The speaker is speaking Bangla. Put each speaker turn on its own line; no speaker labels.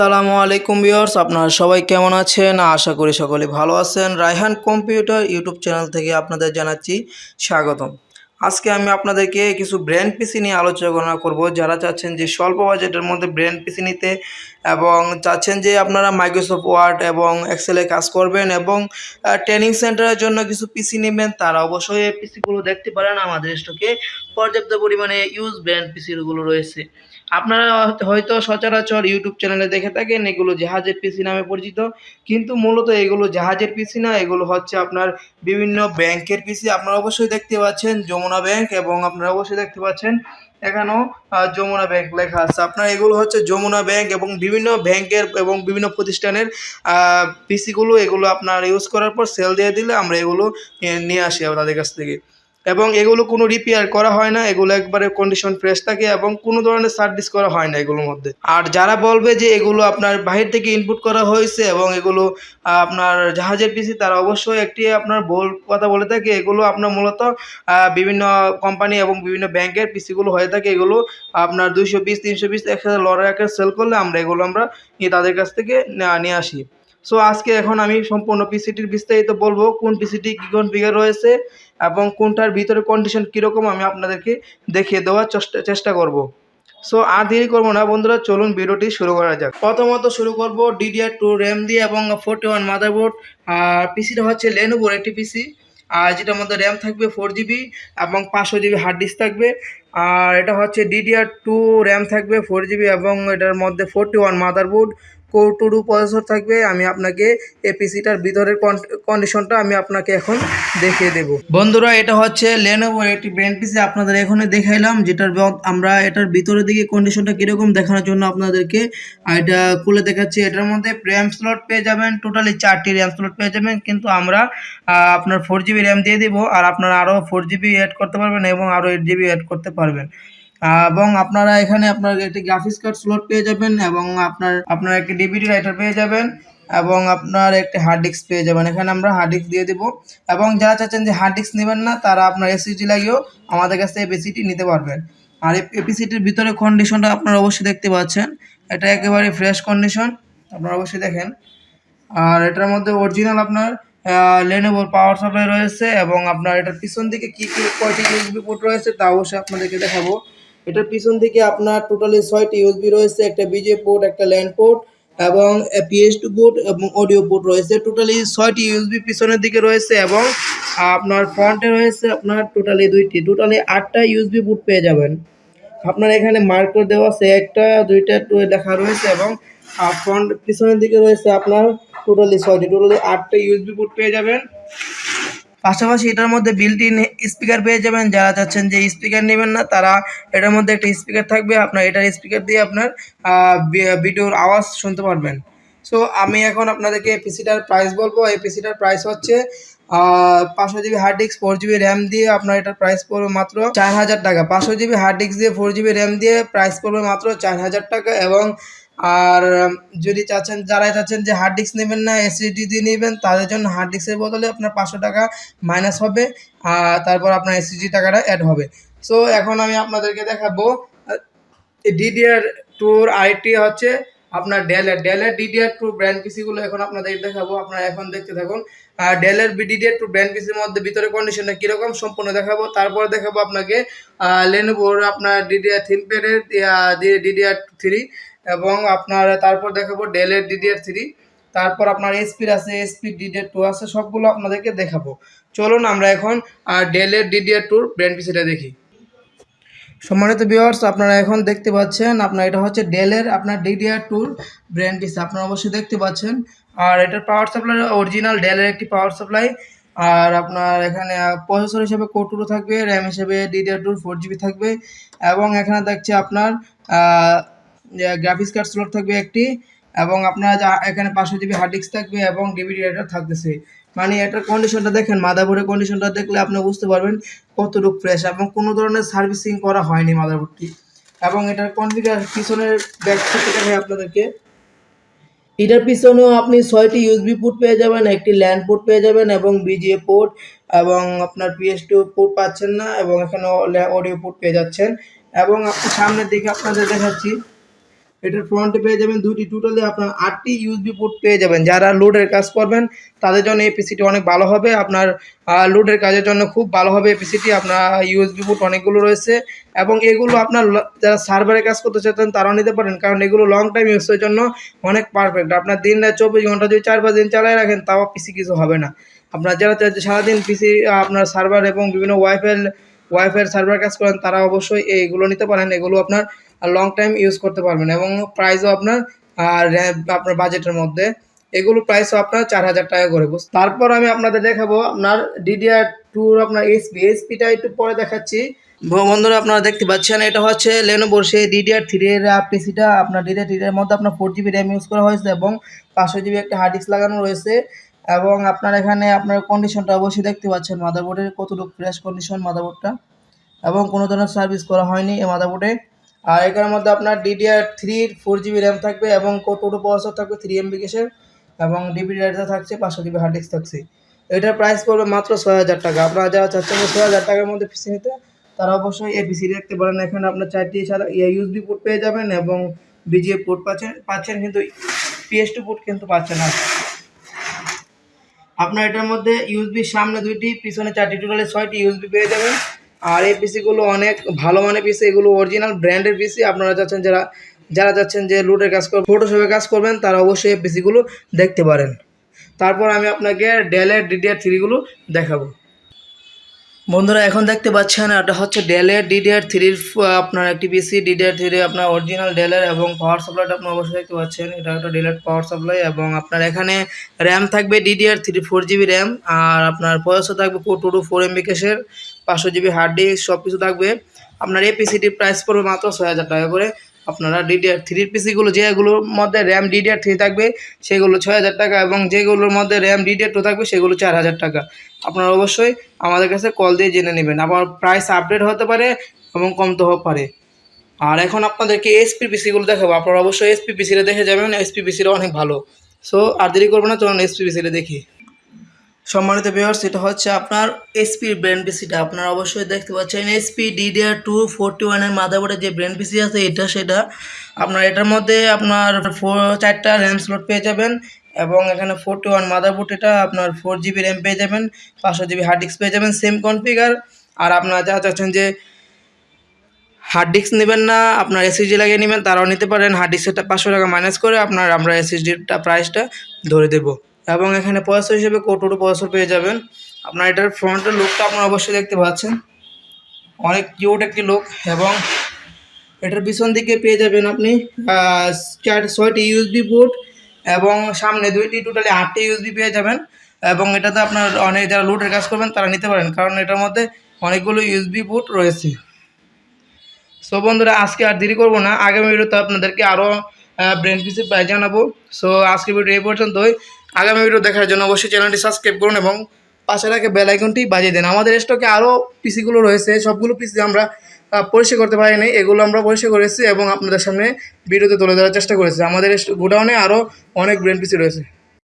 আসসালামু আলাইকুম ভিউয়ার্স, আপনারা সবাই কেমন আছেন? আশা করি সকলে ভালো আছেন। রায়হান কম্পিউটার ইউটিউব চ্যানেল থেকে আপনাদের জানাচ্ছি স্বাগতম। আজকে আমি আপনাদেরকে কিছু ব্র্যান্ড পিসি নিয়ে আলোচনা করব। যারা চাচ্ছেন যে স্বল্প বাজেটের মধ্যে ব্র্যান্ড পিসি নিতে এবং চাচ্ছেন যে আপনারা মাইক্রোসফট ওয়ার্ড এবং এক্সেলে কাজ করবেন এবং ট্রেনিং সেন্টারের জন্য কিছু পিসি নেবেন। তারা অবশ্যই এই পিসিগুলো দেখতে পারেন আমাদের স্টকে পর্যাপ্ত পরিমাণে ইউজ ব্র্যান্ড পিসিগুলো রয়েছে। আপনারা হয়তো সচরাচর ইউটিউব চ্যানেলে দেখে থাকেন, এগুলো জাহাজের পিসি নামে পরিচিত। কিন্তু মূলত এগুলো জাহাজের পিসি না, এগুলো হচ্ছে আপনার বিভিন্ন ব্যাংকের পিসি আপনারা অবশ্যই দেখতে পাচ্ছেন যমুনা ব্যাংক এবং আপনারা অবশ্যই দেখতে পাচ্ছেন এখানেও যমুনা ব্যাংক লেখা আছে। আপনার এগুলো হচ্ছে যমুনা ব্যাংক এবং বিভিন্ন ব্যাংকের এবং বিভিন্ন প্রতিষ্ঠানের পিসিগুলো এগুলো আপনার ইউজ করার পর সেল দিয়ে দিলে আমরা এগুলো নিয়ে আসি তাদের কাছ থেকে। এবং এগুলো কোনো রিপেয়ার করা হয় না, এগুলো একবারে কন্ডিশন ফ্রেশ থাকে এবং কোনো ধরনের সার্ভিস করা হয় না এগুলোর মধ্যে। আর যারা বলবে যে এগুলো আপনার বাহির থেকে ইনপুট করা হয়েছে এবং এগুলো আপনার জাহাজের পিসি তারা অবশ্যই একটি আপনার ভুল কথা বলে থাকে, এগুলো আপনার মূলত বিভিন্ন কোম্পানি এবং বিভিন্ন ব্যাংকের পিসিগুলো হয়ে থাকে, এগুলো আপনার দুইশো পিস তিনশো পিস একসাথে লড়াই সেল করলে আমরা এগুলো আমরা তাদের কাছ থেকে নিয়ে আসি। সো আজকে এখন আমি সম্পূর্ণ পিসিটির বিস্তারিত বলব, কোন পিসিটি কী কনফিগার রয়েছে এবং কোনটার ভিতরে কন্ডিশন কীরকম আমি আপনাদেরকে দেখিয়ে দেওয়ার চেষ্টা চেষ্টা করব। সো আর দেরি করব না বন্ধুরা, চলুন ভিডিওটি শুরু করা যাক। প্রথমত শুরু করব ডিডিআর টু র্যাম দিয়ে এবং ফোর্টি ওয়ান মাদারবোর্ড আর পিসিটা হচ্ছে লেনোভোর একটি পিসি আর যেটার মধ্যে র্যাম থাকবে ফোর জিবি এবং পাঁচশো জিবি হার্ড ডিস্ক থাকবে, আর এটা হচ্ছে ডিডিআর টু র্যাম থাকবে ফোর জিবি এবং এটার মধ্যে forty one motherboard core two processor থাকবে, আমি আপনাকে এই পিসিটার ভিতরের কন্ডিশনটা আমি আপনাকে এখন দেখিয়ে দেব। বন্ধুরা, এটা হচ্ছে লেনোভোর একটি ব্র্যান্ড পিসি আপনাদের এখানে দেখাইলাম, যেটার আমরা এটার ভিতরের দিকে কন্ডিশনটা কীরকম দেখানোর জন্য আপনাদেরকে এটা খুলে দেখাচ্ছি, এটার মধ্যে র্যাম স্লট পেয়ে যাবেন টোটালি চারটি র্যাম স্লট পেয়ে যাবেন, কিন্তু আমরা আপনার ফোর জিবি র্যাম দিয়ে দিব, আর আপনারা আরও ফোর জিবি অ্যাড করতে পারবেন এবং আরও এইট জিবি অ্যাড করতে পারবেন। এবং আপনারা এখানে আপনার একটি গ্রাফিক্স কার্ড স্লট পেয়ে যাবেন এবং আপনার আপনার একটি ডিভিডি রাইটার পেয়ে যাবেন এবং আপনার একটি হার্ড ডিস্ক পেয়ে যাবেন। এখানে আমরা হার্ড ডিস্ক দিয়ে দেবো এবং যারা চাচ্ছেন যে হার্ড ডিস্ক নেবেন না, তারা আপনার এসিডি লাগিয়েও আমাদের কাছ থেকে এপিসিটি নিতে পারবেন। আর এপিসিটির ভিতরে কন্ডিশনটা আপনারা অবশ্যই দেখতে পাচ্ছেন। এটা একেবারে ফ্রেশ কন্ডিশন আপনারা অবশ্যই দেখেন। আর এটার মধ্যে অরিজিনাল আপনার লেনোভোর পাওয়ার সাপ্লাই রয়েছে এবং আপনার এটার পিছন দিকে কী কী কয়টি ইউএসবি পোর্ট রয়েছে তা অবশ্যই আপনাদেরকে দেখাবো। এটার পিছন দিকে আপনার টোটালি ছয়টি ইউএসবি রয়েছে, একটা বিজে পোর্ট একটা ল্যান্ড পোর্ট এবং পিএস টু পোর্ট এবং অডিও পোর্ট রয়েছে। টোটালি ছয়টি ইউএসবি পিছনের দিকে রয়েছে এবং আপনার ফ্রন্টে রয়েছে আপনার টোটালি দুইটি। টোটালি আটটা ইউএসবি পোর্ট পেয়ে যাবেন। আপনার এখানে মার্ক করে দেওয়া আছে, একটা, দুইটা লেখা রয়েছে এবং ফ্রন্ট পিছনের দিকে রয়েছে আপনার টোটালি ছয়টি। টোটালি আটটা ইউএসবি পোর্ট পেয়ে যাবেন। পাশাপাশি এটার মধ্যে বিল্ট ইন স্পিকার পেয়ে যাবেন। যারা চাচ্ছেন যে স্পিকার নেবেন না, তারা এটার মধ্যে একটা স্পিকার থাকবে। আপনার এটার স্পিকার দিয়ে আপনার ভিডিওর আওয়াজ শুনতে পারবেন। সো আমি এখন আপনাদেরকে পিসিটার প্রাইস বলব। এই পিসিটার প্রাইস হচ্ছে পাঁচশো GB hard disk four GB RAM দিয়ে আপনার এটার প্রাইস পড়বে মাত্র চার হাজার টাকা। পাঁচশো জিবি হার্ড ডিস্ক দিয়ে ফোর জিবি র্যাম দিয়ে প্রাইস পড়বে মাত্র চার হাজার টাকা এবং আর যদি চাচ্ছেন, যারাই চাচ্ছেন যে হার্ড ডিস্ক নেবেন না এসএসডি দিয়ে নেবেন, তাদের জন্য হার্ড ডিস্কের বদলে আপনার পাঁচশো টাকা মাইনাস হবে, আর তারপর আপনার এসএসডি টাকাটা অ্যাড হবে। সো এখন আমি আপনাদেরকে দেখাবো ডিডিআর টুর আইটি হচ্ছে আপনার ডেলের ডেলের ডিডিআর টু ব্র্যান্ড পিসিগুলো এখন আপনাদের দেখাবো, আপনারা এখন দেখতে থাকুন। আর ডেলের ডিডিআর টু ব্র্যান্ড পিসির মধ্যে ভিতরে কন্ডিশনটা কীরকম সম্পূর্ণ দেখাবো, তারপর দেখাবো আপনাকে লেনোভোর আপনার ডিডিআর থিনপ্যাডের ডিডিআর থ্রি এবং আপনার, তারপর দেখাবো ডেলের ডিডিআর থ্রি তারপর আপনার এসপির আছে এসপি ডিডিআর টু আছে, সবগুলো আপনাদেরকে দেখাবো। চলুন আমরা এখন আর ডেলের ডিডিআর টুর ব্র্যান্ড পিসিটা দেখি। সম্মানিত ভিউয়ার্স আপনারা এখন দেখতে পাচ্ছেন, আপনার এটা হচ্ছে ডেলের আপনার ডিডিআর টুর ব্র্যান্ড পিস আপনারা অবশ্যই দেখতে পাচ্ছেন। আর এটার পাওয়ার সাপ্লাই অরিজিনাল ডেলের একটি পাওয়ার সাপ্লাই আর আপনার এখানে প্রসেসর হিসেবে কোটুরো থাকবে র্যাম হিসেবে ডিডিআর টুর ফোর জিবি থাকবে, এবং এখানে দেখছে আপনার গ্রাফিক্স কার্ড স্লট থাকবে একটি এবং আপনার এখানে পাঁচশো জিবি হার্ড ডিস্ক থাকবে এবং ডিভিডি রাইটার থাকতেছে। মানে এটার কন্ডিশনটা দেখেন মাদারবোর্ডের কন্ডিশনটা দেখলে আপনি বুঝতে পারবেন কতটুকু ফ্রেশ এবং কোনো ধরনের সার্ভিসিং করা হয়নি মাদারবোর্ডটি এবং এটার কনফিগার পিছনের ব্যাক দেখাই আপনাদেরকে। এটার পিছনেও আপনি ছয়টি ইউএসবি পোর্ট পেয়ে যাবেন, একটি ল্যান্ড পোর্ট পেয়ে যাবেন এবং বিজিএ পোর্ট এবং আপনার পিএস টু পোর্ট পাচ্ছেন না এবং এখানে অডিও পোর্ট পেয়ে যাচ্ছেন। এবং সামনের দিকে আপনাদের দেখাচ্ছি। এটার ফ্রন্টে পেয়ে যাবেন দুটি টোটালি আপনার আটটি ইউএসবি পোর্ট পেয়ে যাবেন। যারা লোডের কাজ করবেন, তাদের জন্য এই পিসিটি অনেক ভালো হবে। আপনার লোডের কাজের জন্য খুব ভালো হবে এই পিসিটি আপনার ইউএসবি পোর্ট অনেকগুলো রয়েছে। এবং এগুলো আপনার যারা সার্ভারে কাজ করতে চাচ্ছেন, তারাও নিতে পারেন। কারণ এগুলো লং টাইম ইউজের জন্য অনেক পারফেক্ট আপনার দিন রাত চব্বিশ ঘণ্টা যদি চার পাঁচ দিন চালিয়ে রাখেন, তাও পিসি কিছু হবে না। আপনার যারা সারাদিন পিসি আপনার সার্ভার এবং বিভিন্ন ওয়াইফাই ওয়াইফাই সার্ভার কাজ করেন, তারা অবশ্যই এইগুলো নিতে পারেন। এগুলো আপনার লং টাইম ইউজ করতে পারবেন এবং প্রাইসও আপনার আপনার বাজেটের মধ্যে। এগুলো প্রাইসও আপনার চার হাজার টাকা করে। তারপর আমি আপনাদের দেখাবো আপনার ডিডিআর টুর আপনার এসপি এসপিটা একটু পরে দেখাচ্ছি। বন্ধুরা আপনারা দেখতে পাচ্ছেন, এটা হচ্ছে লেনোভোর সেই ডিডিআর থ্রি এর পিসিটা আপনার ডিডিআর থ্রি এর মধ্যে আপনার ফোর জিবি র্যাম ইউজ করা হয়েছে এবং পাঁচশো জিবি একটা হার্ড ডিস্ক লাগানো রয়েছে। এবং আপনার এখানে আপনার কন্ডিশনটা অবশ্যই দেখতে পাচ্ছেন। মাদারবোর্ডের কতটুকু ফ্রেশ কন্ডিশন মাদারবোর্ডটা এবং কোনো ধরনের সার্ভিস করা হয়নি এই মাদারবোর্ডে আর এখানের মধ্যে আপনার ডিডিআর থ্রির ফোর জিবি র্যাম থাকবে এবং টোটো প্রসেসর থাকবে? থ্রি এমবি কেসের এবং ডিবি ডাটা থাকছে, পাঁচশো জিবি হার্ড ডিস্ক থাকছে। এটার প্রাইস পড়বে মাত্র ছয় হাজার টাকা। আপনারা যারা চাচ্ছেন ছয় হাজার টাকার মধ্যে পিসি নিতে, তারা অবশ্যই এ পিসি দেখতে পারেন। এখানে আপনার চারটি ছাড়া ইউএসবি পোর্ট পেয়ে যাবেন এবং বিজিএ পোর্ট পাচ্ছেন পাচ্ছেন কিন্তু পিএস টু পোর্ট কিন্তু পাচ্ছেন না। আপনার এটার মধ্যে ইউএসবি সামনে দুইটি, পিছনে চারটি টোটালে ছয়টি ইউএসবি পেয়ে যাবেন। আর এই পিসিগুলো অনেক ভালো মানের পিসি, এগুলো অরিজিনাল ব্র্যান্ডের পিসি। আপনারা চাচ্ছেন যারা যারা যাচ্ছেন যে লুটের কাজ করবেন ফটোশপে কাজ করবেন, তারা অবশ্যই এই পিসিগুলো দেখতে পারেন। তারপর আমি আপনাকে ডেলের ডিডিআর থ্রিগুলো দেখাবো। বন্ধুরা, এখন দেখতে পাচ্ছেন এটা হচ্ছে ডেলের ডিডিআর থ্রির আপনার একটি পিসি ডিডিআর থ্রি আপনার অরিজিনাল ডেলের এবং পাওয়ার সাপ্লাইটা আপনি অবশ্যই দেখতে পাচ্ছেন। এটা একটা ডেলের পাওয়ার সাপ্লাই এবং আপনার এখানে র্যাম থাকবে DDR three four GB RAM আর আপনার প্রসেসর থাকবে টু টু ফোর এমবি কেসের পাঁচশো জিবি হার্ড ডিস্ক সব কিছু থাকবে। আপনার এই পিসিটির প্রাইস পড়বে মাত্র ছয় হাজার টাকা করে। আপনারা ডিডিআর থ্রির পিসিগুলো যেগুলোর মধ্যে র্যাম ডিডিআর থ্রি থাকবে, সেগুলো ছয় হাজার টাকা এবং যেগুলোর মধ্যে র্যাম ডিডিআর টু থাকবে, সেগুলো চার হাজার টাকা। আপনারা অবশ্যই আমাদের কাছে কল দিয়ে জেনে নেবেন। আবার প্রাইস আপডেট হতে পারে এবং কমতে হতে পারে। আর এখন আপনাদেরকে এসপি পিসিগুলো দেখাবো। আপনারা অবশ্যই এসপি পিসিটা দেখে যাবেন। এসপি পিসিটা অনেক ভালো। সো আর দেরি করব না, চলুন এসপি পিসিটা দেখি। সম্মানিত ভিউয়ার্স এটা হচ্ছে আপনার এসপি ব্র্যান্ড পিসিটা আপনারা অবশ্যই দেখতে পাচ্ছেন এসপি ডিডিআর টু ফোরটি ওয়ানের মাদারবোর্ডের যে ব্র্যান্ড পিসি আছে, এটা সেটা। আপনার এটার মধ্যে আপনার ফোর চারটা র্যাম স্লট পেয়ে যাবেন এবং এখানে ফোরটি ওয়ান মাদারবোর্ড এটা আপনার ফোর জিবি র্যাম পেয়ে যাবেন, পাঁচশো জিবি হার্ড ডিস্ক পেয়ে যাবেন সেম কনফিগার আর আপনারা যা চাচ্ছেন যে হার্ড ডিস্ক নেবেন না, আপনার এসএসডি লাগিয়ে নেবেন, তারাও নিতে পারেন। হার্ড ডিস্কটা পাঁচশো টাকা মাইনাস করে আপনার আমরা এসএসডিটা প্রাইসটা ধরে দেব। এবং এখানে প্রসেসর হিসেবে কোটোটো প্রসেসর পেয়ে যাবেন। আপনার এটার ফ্রন্টের লুকটা আপনারা অবশ্যই দেখতে পাচ্ছেন। অনেক কিউট একটি লুক এবং এটার পিছন দিকে পেয়ে যাবেন আপনি চার, ছয়টি ইউএসবি পোর্ট এবং সামনে দুইটি টোটালি আটটি ইউএসবি পেয়ে যাবেন। এবং এটাতে আপনার অনেক যারা লুটের কাজ করবেন তারা নিতে পারেন, কারণ এটার মধ্যে অনেকগুলো ইউএসবি পোর্ট রয়েছে। সো বন্ধুরা, আজকে আর দেরি করব না। আগামী ভিডিওতে আপনাদেরকে আরও ব্রেন পিসি পাই জানাব। সো আজকে ভিডিও এই পর্যন্তই। আগামী ভিডিও দেখার জন্য অবশ্যই চ্যানেলটি সাবস্ক্রাইব করুন এবং পাশে রাখে বেলাইকনটি বাজিয়ে দেন। আমাদের স্টকে আরও পিসিগুলো রয়েছে, সবগুলো পিসি আমরা পরিষ্কার করতে পারিনি। এগুলো আমরা পরিষ্কার করেছি এবং আপনাদের সামনে ভিডিওতে তুলে ধরার চেষ্টা করেছি। আমাদের গোডাউনে আরও অনেক ব্রেন পিসি রয়েছে।